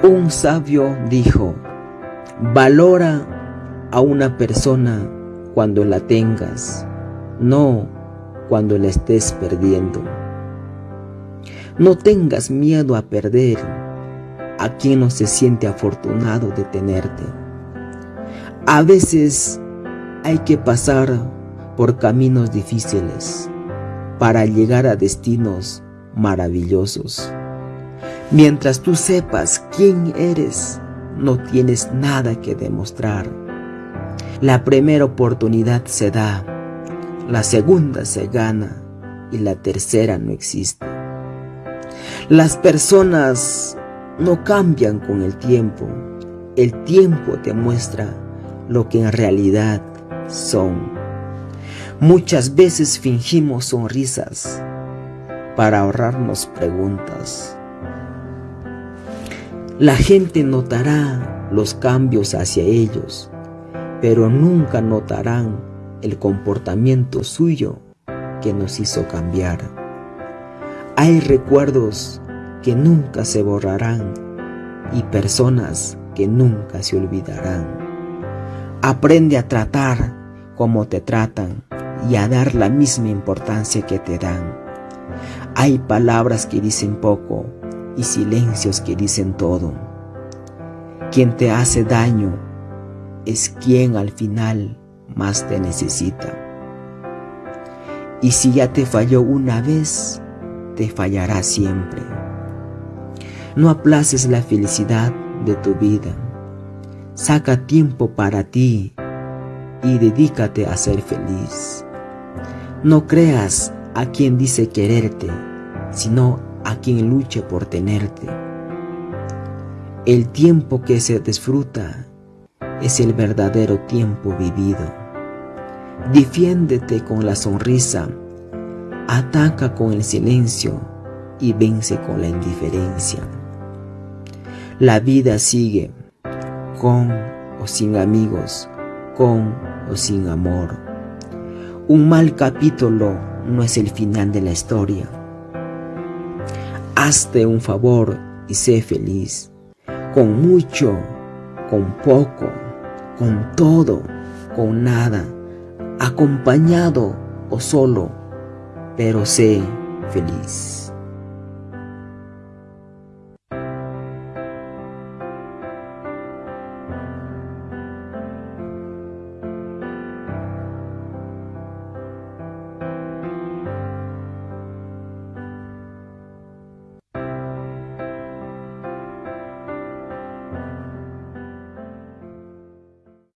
Un sabio dijo, valora a una persona cuando la tengas, no cuando la estés perdiendo. No tengas miedo a perder a quien no se siente afortunado de tenerte. A veces hay que pasar por caminos difíciles para llegar a destinos maravillosos. Mientras tú sepas quién eres, no tienes nada que demostrar. La primera oportunidad se da, la segunda se gana y la tercera no existe. Las personas no cambian con el tiempo. El tiempo te muestra lo que en realidad son. Muchas veces fingimos sonrisas para ahorrarnos preguntas. La gente notará los cambios hacia ellos, pero nunca notarán el comportamiento suyo que nos hizo cambiar. Hay recuerdos que nunca se borrarán y personas que nunca se olvidarán. Aprende a tratar como te tratan y a dar la misma importancia que te dan. Hay palabras que dicen poco y silencios que dicen todo. Quien te hace daño es quien al final más te necesita. Y si ya te falló una vez, te fallará siempre. No aplaces la felicidad de tu vida. Saca tiempo para ti y dedícate a ser feliz. No creas a quien dice quererte, sino a quien luche por tenerte. El tiempo que se disfruta es el verdadero tiempo vivido. Defiéndete con la sonrisa, ataca con el silencio y vence con la indiferencia. La vida sigue con o sin amigos, con o sin amor. Un mal capítulo no es el final de la historia. Hazte un favor y sé feliz, con mucho, con poco, con todo, con nada, acompañado o solo, pero sé feliz.